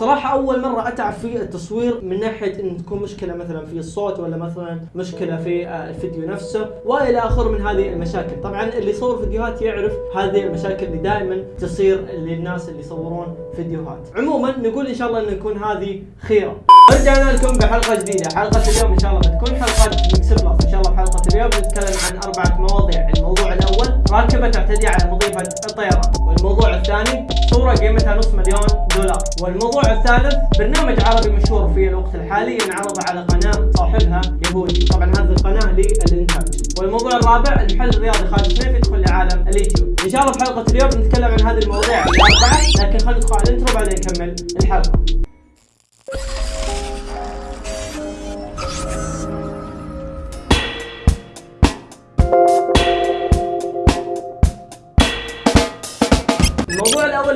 صراحة أول مرة أتعب في التصوير من ناحية إن تكون مشكلة مثلا في الصوت ولا مثلا مشكلة في آه، الفيديو نفسه وإلى اخره من هذه المشاكل. طبعا اللي يصور فيديوهات يعرف هذه المشاكل اللي دائما تصير للناس اللي يصورون فيديوهات. عموما نقول إن شاء الله إن يكون هذه خيرة. رجعنا لكم بحلقة جديدة. حلقة اليوم إن شاء الله بتكون حلقة mix plus إن شاء الله بحلقه اليوم بنتكلم عن أربعة مواضيع. الموضوع الأول راكبه تعتدي على مضيفه الطيران والموضوع الثاني صورة قيمتها نص مليون دولار. والموضوع الثالث برنامج عربي مشهور في الوقت الحالي ينعرض على قناة صاحبها يهودي. طبعا هذه القناة للإنتاج. والموضوع الرابع المحل الرياضي. خالد سنيف يدخل لعالم اليوتيوب. إن شاء الله بحلقه اليوم نتكلم عن هذه المواضيع. الاربعه لكن خلينا ندخل على الانترو بعدين نكمل الحلقة.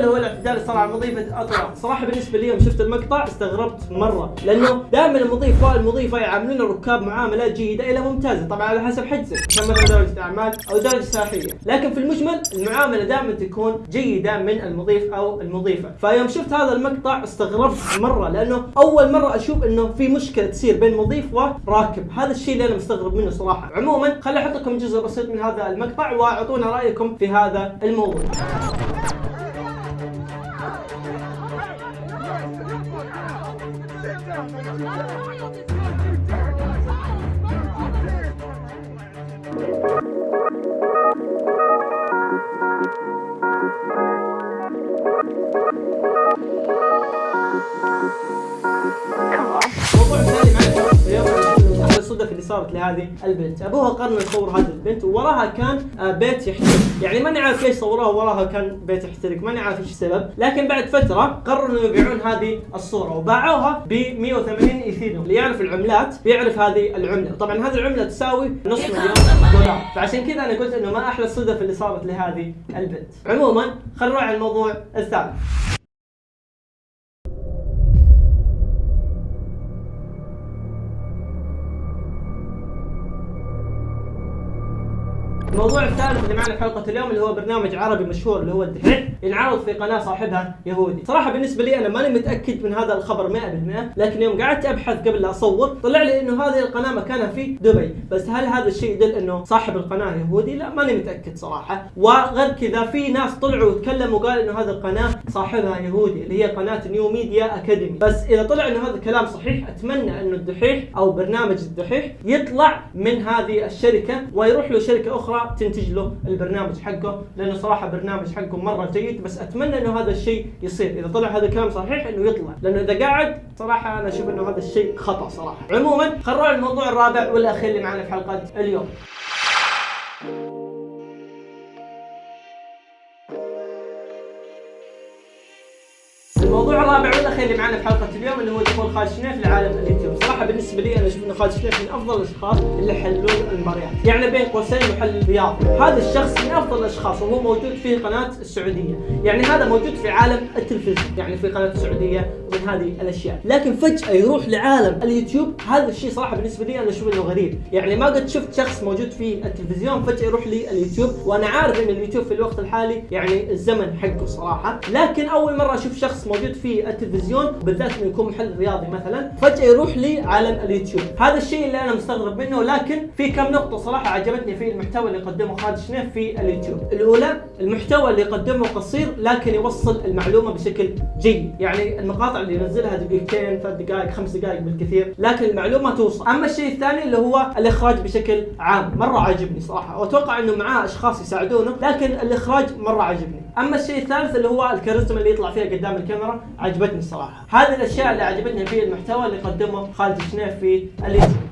الأول هو الاعتداء اللي صار على مضيفه اطرا صراحة بالنسبة لي يوم شفت المقطع استغربت مرة لأنه دائما المضيف والمضيفه يعاملون الركاب معامله جيده إلى ممتازة طبعا على حسب حجزك كان مثلا درجة أعمال أو درجة سياحيه لكن في المجمل المعاملة دائما تكون جيدة من المضيف أو المضيفة. فيوم شفت هذا المقطع استغربت مرة لأنه أول مرة أشوف إنه في مشكلة تصير بين مضيف وراكب. هذا الشيء اللي أنا مستغرب منه صراحة. عموما خليني أحط لكم جزء بسيط من هذا المقطع وأعطونا رأيكم في هذا الموضوع. Thank you. الصدف اللي صارت لهذه البنت، أبوها قرر يصور هذه البنت ووراها كان آه، بيت يحترق، يعني ما نعرف ليش صوروها وراها كان بيت يحترق، ما نعرف إيش السبب، لكن بعد فترة قرروا انه يبيعون هذه الصورة وباعوها ب 180 ايثيريوم، اللي يعرف العملات بيعرف هذه العملة، طبعا هذه العملة تساوي نص مليون دولار، فعشان كذا أنا قلت إنه ما أحلى الصدف اللي صارت لهذه البنت. عموما خلينا نروح على الموضوع الثالث. الموضوع الثالث اللي معنا في حلقة اليوم اللي هو برنامج عربي مشهور اللي هو الدحيح. ينعرض في قناة صاحبها يهودي. صراحة بالنسبة لي أنا ماني متأكد من هذا الخبر 100% لكن يوم قعدت أبحث قبل لا أصور طلع لي إنه هذه القناة مكانها في دبي. بس هل هذا الشيء يدل إنه صاحب القناة يهودي؟ لا ماني متأكد صراحة. وغير كذا في ناس طلعوا وتكلموا وقالوا إنه هذه القناة صاحبها يهودي اللي هي قناة New Media Academy بس إذا طلع إنه هذا الكلام صحيح أتمنى إنه الدحيح أو برنامج الدحيح يطلع من هذه الشركة ويروح له شركه تنتج له البرنامج حقه لأنه صراحة برنامج حقه مرة جيد بس أتمنى إنه هذا الشيء يصير. إذا طلع هذا الكلام صحيح إنه يطلع لأنه إذا قاعد صراحة أنا أشوف إنه هذا الشيء خطأ صراحة. عموما خلينا الموضوع الرابع والأخير اللي معنا في حلقة اليوم. الموضوع الرابع والاخير اللي معنا في حلقة اليوم اللي هو دخول خالد شنيف لعالم اليوتيوب، صراحة بالنسبة لي أنا أشوف إن خالد شنيف من أفضل الأشخاص اللي يحللون المباريات، يعني بين قوسين محلل رياضي، هذا الشخص من أفضل الأشخاص وهو موجود في قناة السعودية، يعني هذا موجود في عالم التلفزيون، يعني في قناة السعودية ومن هذه الأشياء، لكن فجأة يروح لعالم اليوتيوب، هذا الشيء صراحة بالنسبة لي أنا أشوف إنه غريب، يعني ما قد شفت شخص موجود في التلفزيون فجأة يروح لليوتيوب، وأنا عارف إن اليوتيوب في الوقت الحالي يعني الزمن حقه صراحة، لكن أول مرة أشوف شخص موجود في التلفزيون بالذات إنه يكون محلل رياضي مثلا فجأة يروح لعالم اليوتيوب. هذا الشيء اللي أنا مستغرب منه لكن في كم نقطة صراحة عجبتني في المحتوى اللي قدمه خالد شنيف في اليوتيوب. الأولى المحتوى اللي يقدمه قصير لكن يوصل المعلومة بشكل جيد. يعني المقاطع اللي ينزلها دقيقتين ثلاث دقائق خمس دقائق بالكثير لكن المعلومة توصل. أما الشيء الثاني اللي هو الإخراج بشكل عام مرة عجبني صراحة. وأتوقع إنه معاه أشخاص يساعدونه لكن الإخراج مرة عجبني أما الشيء الثالث اللي هو الكاريزما اللي يطلع فيها قدام الكاميرا عجبتني الصراحه هذه الأشياء اللي عجبتني في المحتوى اللي قدمه خالد شنيف في اليوتيوب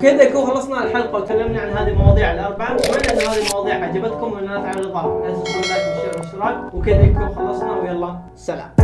كذا يكون خلصنا الحلقة وتكلمنا عن هذه المواضيع الأربعة. اتمنى أن هذه المواضيع عجبتكم وانها تعالوا الاضافه لا تنسوا اللايك والشير والاشتراك وكذا يكون خلصنا. ويلا سلام.